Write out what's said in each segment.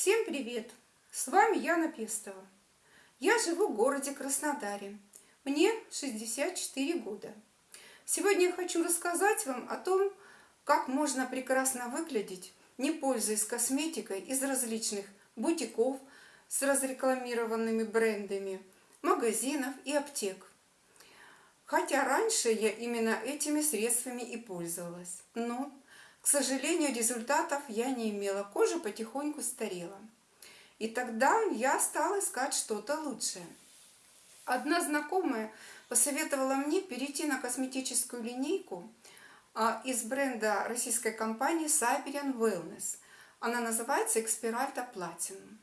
Всем привет! С вами Яна Пестова. Я живу в городе Краснодаре. Мне 64 года. Сегодня я хочу рассказать вам о том, как можно прекрасно выглядеть, не пользуясь косметикой из различных бутиков с разрекламированными брендами, магазинов и аптек. Хотя раньше я именно этими средствами и пользовалась. Но к сожалению, результатов я не имела. Кожа потихоньку старела. И тогда я стала искать что-то лучшее. Одна знакомая посоветовала мне перейти на косметическую линейку а, из бренда российской компании Siberian Wellness. Она называется Expiralta Platinum.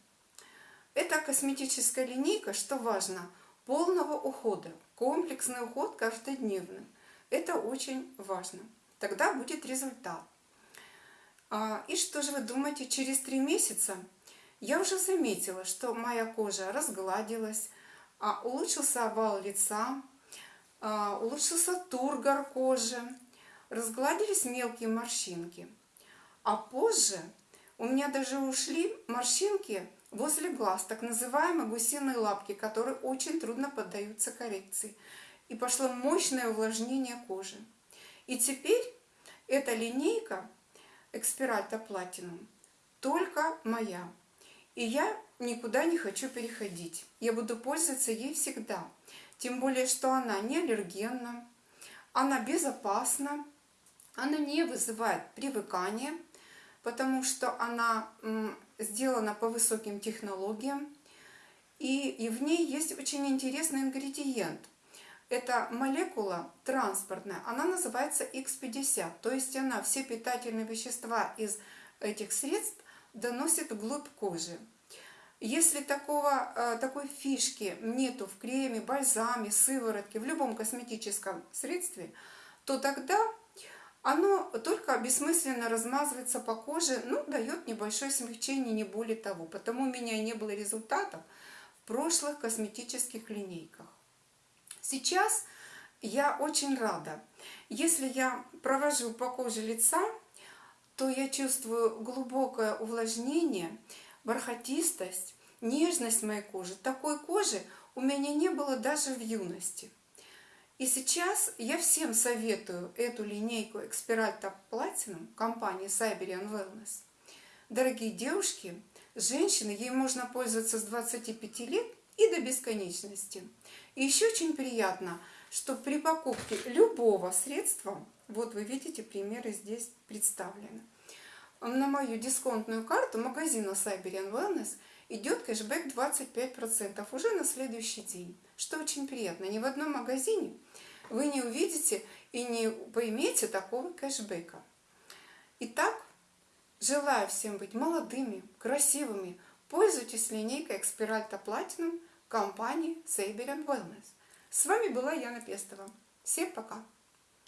Это косметическая линейка, что важно, полного ухода. Комплексный уход каждодневный. Это очень важно. Тогда будет результат. А, и что же вы думаете, через три месяца я уже заметила, что моя кожа разгладилась, а, улучшился овал лица, а, улучшился тургор кожи, разгладились мелкие морщинки. А позже у меня даже ушли морщинки возле глаз, так называемые гусиные лапки, которые очень трудно поддаются коррекции. И пошло мощное увлажнение кожи. И теперь эта линейка Экспиральта Platinum только моя. И я никуда не хочу переходить. Я буду пользоваться ей всегда. Тем более, что она не аллергенна, она безопасна, она не вызывает привыкания, потому что она сделана по высоким технологиям. И, и в ней есть очень интересный ингредиент – эта молекула транспортная, она называется X50, то есть она все питательные вещества из этих средств доносит вглубь кожи. Если такого, э, такой фишки нету в креме, бальзаме, сыворотке, в любом косметическом средстве, то тогда оно только бессмысленно размазывается по коже, ну, дает небольшое смягчение, не более того. Потому у меня не было результатов в прошлых косметических линейках. Сейчас я очень рада. Если я провожу по коже лица, то я чувствую глубокое увлажнение, бархатистость, нежность моей кожи. Такой кожи у меня не было даже в юности. И сейчас я всем советую эту линейку Expiralta Platinum компании Siberian Wellness. Дорогие девушки, женщины, ей можно пользоваться с 25 лет и до бесконечности. И еще очень приятно, что при покупке любого средства, вот вы видите, примеры здесь представлены, на мою дисконтную карту магазина Siberian Wellness идет кэшбэк 25% уже на следующий день, что очень приятно. Ни в одном магазине вы не увидите и не поймете такого кэшбэка. Итак, желаю всем быть молодыми, красивыми. Пользуйтесь линейкой Expiralta Platinum компании Saber Wellness. С вами была Яна Пестова. Всем пока!